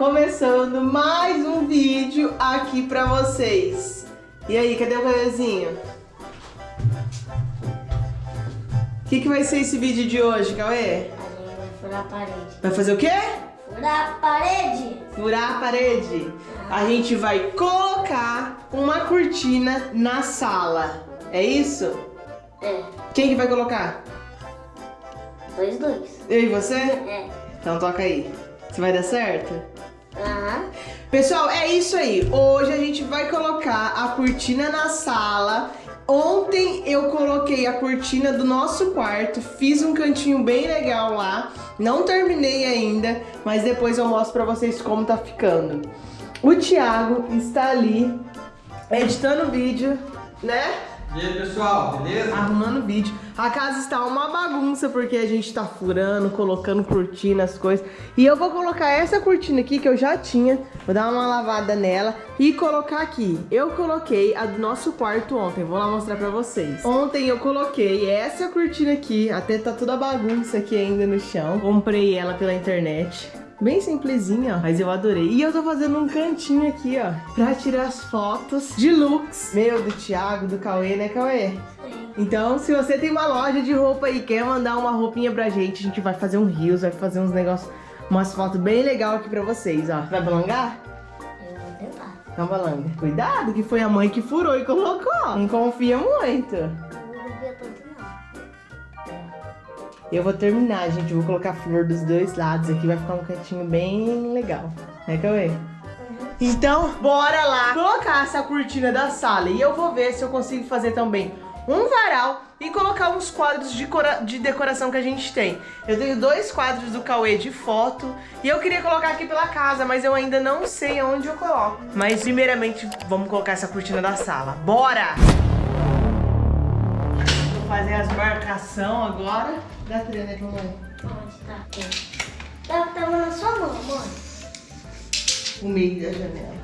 começando mais um vídeo aqui pra vocês. E aí, cadê o Cauêzinho? O que, que vai ser esse vídeo de hoje, Cauê? A gente vai furar a parede. Vai fazer o quê? Furar a parede! Furar a parede. A gente vai colocar uma cortina na sala. É isso? É, Quem que vai colocar? dois, dois. Eu e você? É. Então toca aí. Você vai dar certo? Pessoal, é isso aí. Hoje a gente vai colocar a cortina na sala. Ontem eu coloquei a cortina do nosso quarto, fiz um cantinho bem legal lá. Não terminei ainda, mas depois eu mostro pra vocês como tá ficando. O Thiago está ali editando o vídeo, né? E aí pessoal, beleza? Arrumando vídeo. A casa está uma bagunça porque a gente tá furando, colocando cortina, as coisas. E eu vou colocar essa cortina aqui que eu já tinha. Vou dar uma lavada nela e colocar aqui. Eu coloquei a do nosso quarto ontem. Vou lá mostrar pra vocês. Ontem eu coloquei essa cortina aqui. Até tá toda bagunça aqui ainda no chão. Comprei ela pela internet. Bem simplesinha, mas eu adorei. E eu tô fazendo um cantinho aqui, ó, pra tirar as fotos de looks. Meu, do Thiago, do Cauê, né, Cauê? Então, se você tem uma loja de roupa e quer mandar uma roupinha pra gente, a gente vai fazer um rios, vai fazer uns negócios, umas fotos bem legal aqui pra vocês, ó. Vai balangar? Eu vou tentar. Então balanga. Cuidado, que foi a mãe que furou e colocou. Não confia muito. Eu vou terminar, gente. Vou colocar flor dos dois lados aqui, vai ficar um cantinho bem legal. Né, Cauê? Então, bora lá colocar essa cortina da sala. E eu vou ver se eu consigo fazer também um varal e colocar uns quadros de, de decoração que a gente tem. Eu tenho dois quadros do Cauê de foto e eu queria colocar aqui pela casa, mas eu ainda não sei aonde eu coloco. Mas primeiramente, vamos colocar essa cortina da sala. Bora! Vou fazer as marcação agora. Dá três, né, mamãe? Onde tá? Aqui. Tá, tava na sua mão, mãe. O meio da janela.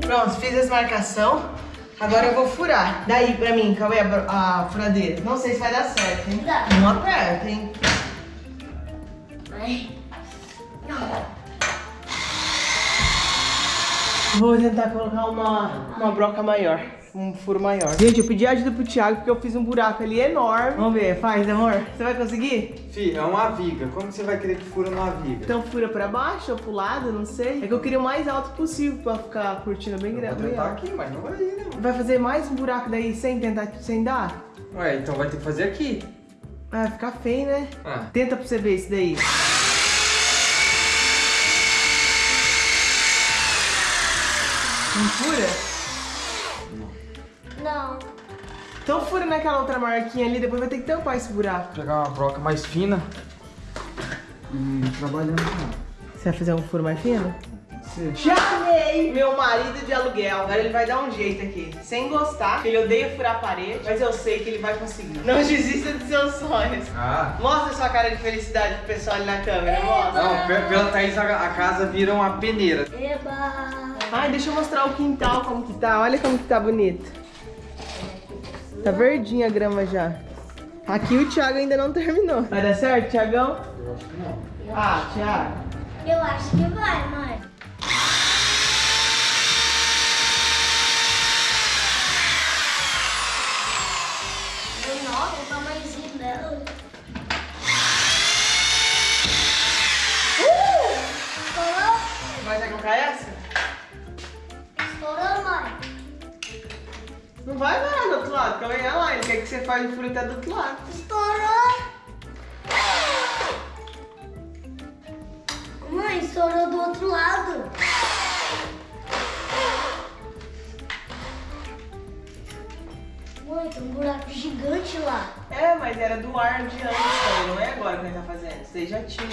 Pronto, fiz as marcação. Agora eu vou furar. Daí pra mim, Cauê, a, bro- a furadeira. Não sei se vai dar certo, hein? Dá. Não aperta, hein? Vou tentar colocar uma, uma broca maior. Um furo maior. Gente, eu pedi ajuda pro Thiago porque eu fiz um buraco ali enorme. Vamos ver, faz, amor. Você vai conseguir? Fih, é uma viga. Como você vai querer que fura numa viga? Então fura pra baixo ou pro lado, não sei. É que eu queria o mais alto possível pra ficar curtindo bem Vou grande. bem tentar aqui, mas não vai ir, né? Vai fazer mais um buraco daí sem tentar, sem dar? Ué, então vai ter que fazer aqui. Ah, vai ficar feio, né? Ah. Tenta pra você ver isso daí. Não fura? Não. Então fura naquela outra marquinha ali, depois vai ter que tampar esse buraco. Vou pegar uma broca mais fina. E trabalhando com Você vai fazer um furo mais fino? Sim. Chamei meu marido de aluguel. Agora ele vai dar um jeito aqui. Sem gostar, ele odeia furar a parede, mas eu sei que ele vai conseguir. Não desista dos seus sonhos. Ah. Mostra sua cara de felicidade pro pessoal ali na câmera, mostra. Não, pe- pela Thaís a, a casa vira uma peneira. Eba. Ai, deixa eu mostrar o quintal como que tá. Olha como que tá bonito. Tá verdinha a grama já. Aqui o Thiago ainda não terminou. Vai dar certo, Thiagão? Eu acho que não. Ah, Thiago. Eu acho que vai, mãe. Faça o furo até do outro lado. Estourou. Mãe, estourou do outro lado. Mãe, tem um buraco gigante lá. É, mas era do ar de antes também, não é agora que a gente tá fazendo. Você já tinha.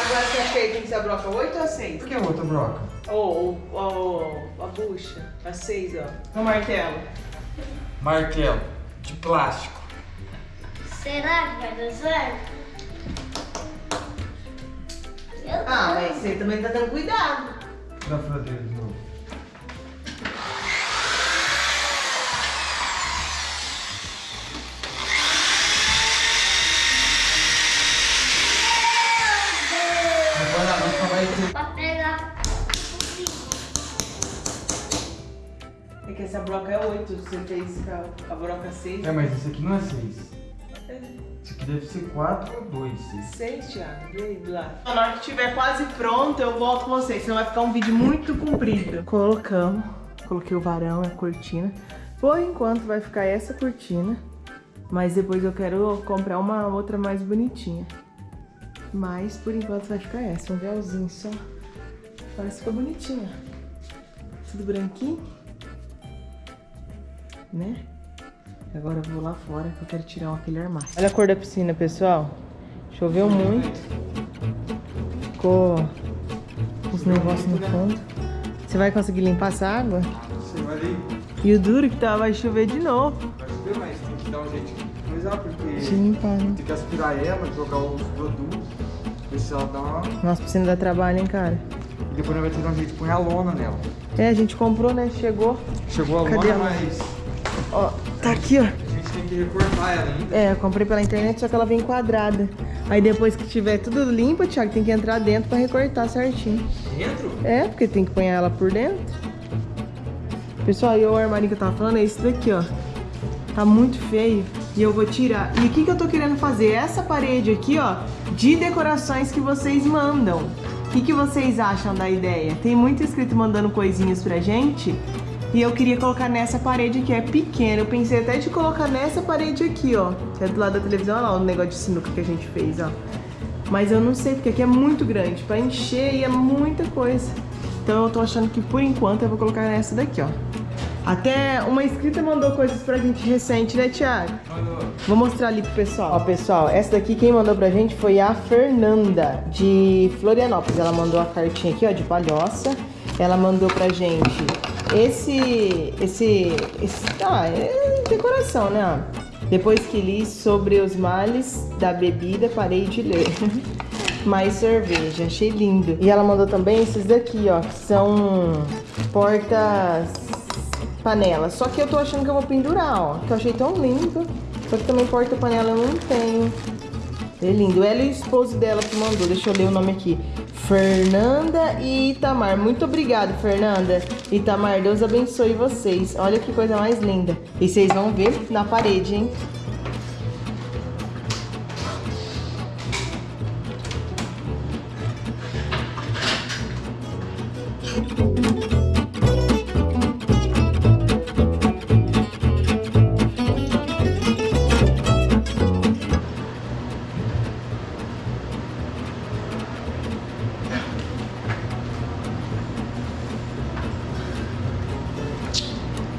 Agora você acha que aí tem que ser a broca 8 ou 6? Por que outra broca? Ou oh, oh, a bucha, a 6, ó. O martelo. Martelo. De plástico. Será que vai dar certo? Ah, mas você também tá dando cuidado. Da furadeira que essa broca é 8, você fez a, a broca 6. É, mas esse aqui não é 6. Esse aqui deve ser 4 ou 2. 6, Thiago. E aí, lado? Na hora que estiver quase pronto, eu volto com vocês, senão vai ficar um vídeo muito comprido. Colocamos, coloquei o varão, a cortina. Por enquanto vai ficar essa cortina, mas depois eu quero comprar uma outra mais bonitinha. Mas por enquanto vai ficar essa, um véuzinho só. Mas ficou bonitinha. Tudo branquinho. Né? Agora eu vou lá fora que eu quero tirar aquele armário. Olha a cor da piscina, pessoal. Choveu muito. Ficou uns negócios no fundo. Você vai conseguir limpar essa água? Você vai ali. E o duro que tá, vai chover de novo. Vai chover, mas tem que dar um jeito de coisar, porque limpar, né? tem que aspirar ela, jogar os produtos, ver se ela dá uma... Nossa, piscina dá trabalho, hein, cara? E depois nós vai ter um jeito de pôr a lona nela. É, a gente comprou, né? Chegou. Chegou a Cadê lona, a lona? mas Ó, tá aqui, ó. a gente tem que recortar ela ainda. É, eu comprei pela internet, só que ela vem quadrada. Aí depois que tiver tudo limpo, Thiago, tem que entrar dentro pra recortar certinho. Dentro? É, porque tem que pôr ela por dentro. Pessoal, e o armário que eu tava falando é esse daqui, ó. Tá muito feio e eu vou tirar. E o que que eu tô querendo fazer? Essa parede aqui, ó, de decorações que vocês mandam. O que que vocês acham da ideia? Tem muito inscrito mandando coisinhas pra gente. E eu queria colocar nessa parede que é pequena. Eu pensei até de colocar nessa parede aqui, ó. Que é do lado da televisão, olha lá o negócio de sinuca que a gente fez, ó. Mas eu não sei, porque aqui é muito grande. Pra encher e é muita coisa. Então eu tô achando que por enquanto eu vou colocar nessa daqui, ó. Até uma inscrita mandou coisas pra gente recente, né, Thiago? Vou mostrar ali pro pessoal. Ó, pessoal, essa daqui quem mandou pra gente foi a Fernanda, de Florianópolis. Ela mandou a cartinha aqui, ó, de palhoça. Ela mandou pra gente esse... Esse... esse ah, é decoração, né? Depois que li sobre os males da bebida, parei de ler. Mais cerveja, achei lindo. E ela mandou também esses daqui, ó, que são portas panelas. Só que eu tô achando que eu vou pendurar, ó. Que eu achei tão lindo. Só que também porta-panela eu não tenho. É lindo. Ela e o esposo dela que mandou. Deixa eu ler o nome aqui. Fernanda e Itamar. Muito obrigado, Fernanda. Itamar, Deus abençoe vocês. Olha que coisa mais linda. E vocês vão ver na parede, hein?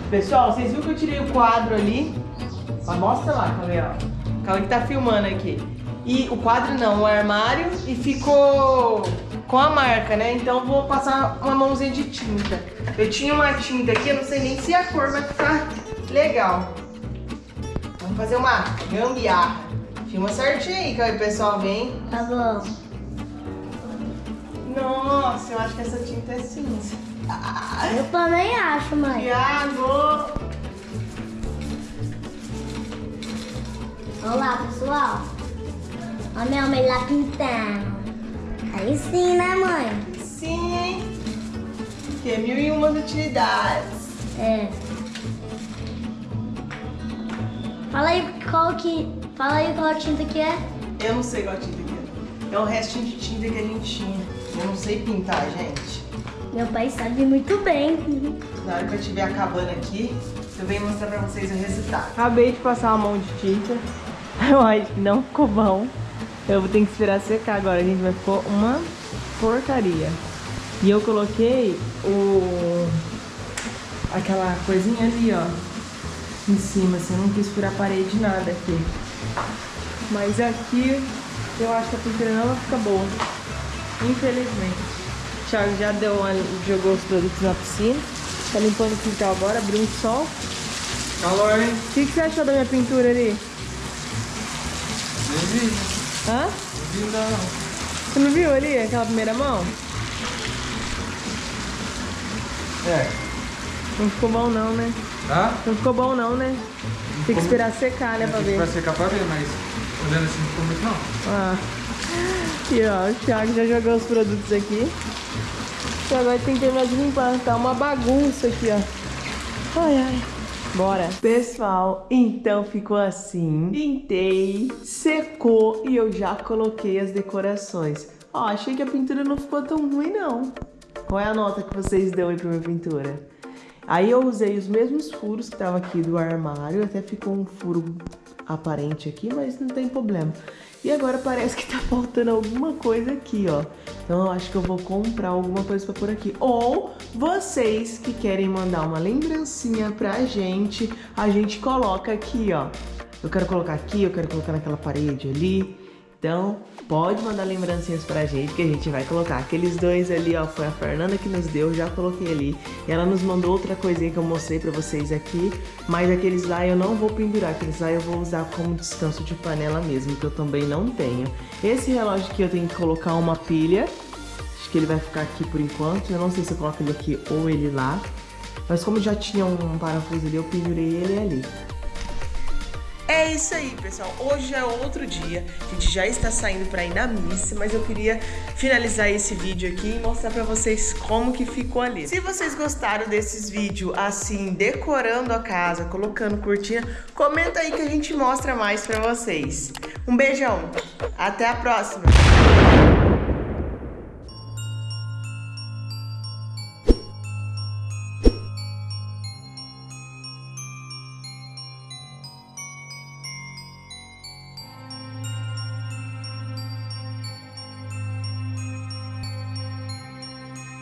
Pessoal, vocês viram que eu tirei o quadro ali? Mostra lá, Cauê, ó. Cauê que tá filmando aqui. E o quadro não, o armário e ficou com a marca, né? Então vou passar uma mãozinha de tinta. Eu tinha uma tinta aqui, eu não sei nem se a cor vai ficar legal. Vamos fazer uma gambiarra. Filma certinho aí, Cauê, pessoal, vem. Tá bom. Nossa, eu acho que essa tinta é cinza. Eu também acho, mãe. Thiago! Olá, pessoal. Olha minha mãe lá pintando. Aí sim, né, mãe? Sim, hein? Que é mil e uma utilidades. É. Fala aí qual que. Fala aí qual tinta que é. Eu não sei qual tinta que é. É um restinho de tinta que a gente tinha. Eu não sei pintar, gente. Meu pai sabe muito bem. Na hora que eu estiver acabando aqui, eu venho mostrar pra vocês o resultado. Acabei de passar uma mão de tinta. Eu acho que não ficou bom. Eu vou ter que esperar secar agora, gente. Vai ficar uma porcaria. E eu coloquei o... Aquela coisinha ali, ó. Em cima, assim. Eu não quis furar a parede nada aqui. Mas aqui, eu acho que a pintura não vai ficar boa. Infelizmente. O Thiago já deu uma, jogou os produtos na piscina. Tá limpando o quintal agora, abriu um sol. Calor, hein? O que, que você achou da minha pintura ali? Nem vi, Hã? não vi ainda não. Você não viu ali aquela primeira mão? É, Não ficou bom não, né? tá? Não ficou bom não, né? Tem que esperar secar, né, pra ver. Vai secar pra ver, mas olhando assim não ficou muito não. Ah. E ó, o Thiago já jogou os produtos aqui. E agora tem que terminar de limpar. Tá uma bagunça aqui, ó. Ai, ai. Bora. Pessoal, então ficou assim. Pintei, secou e eu já coloquei as decorações. Ó, achei que a pintura não ficou tão ruim, não. Qual é a nota que vocês dão aí pra minha pintura? Aí eu usei os mesmos furos que tava aqui do armário, até ficou um furo aparente aqui, mas não tem problema. E agora parece que tá faltando alguma coisa aqui, ó. Então eu acho que eu vou comprar alguma coisa pra por aqui. Ou vocês que querem mandar uma lembrancinha pra gente, a gente coloca aqui, ó. Eu quero colocar aqui, eu quero colocar naquela parede ali. Então, pode mandar lembrancinhas pra gente que a gente vai colocar. Aqueles dois ali, ó, foi a Fernanda que nos deu, já coloquei ali. E ela nos mandou outra coisinha que eu mostrei pra vocês aqui. Mas aqueles lá eu não vou pendurar, aqueles lá eu vou usar como descanso de panela mesmo, que eu também não tenho. Esse relógio aqui eu tenho que colocar uma pilha. Acho que ele vai ficar aqui por enquanto. Eu não sei se eu coloco ele aqui ou ele lá. Mas como já tinha um parafuso ali, eu pendurei ele ali. É isso aí, pessoal. Hoje é outro dia. A gente já está saindo para ir na missa, mas eu queria finalizar esse vídeo aqui e mostrar para vocês como que ficou ali. Se vocês gostaram desses vídeos assim, decorando a casa, colocando cortina, comenta aí que a gente mostra mais para vocês. Um beijão. Até a próxima.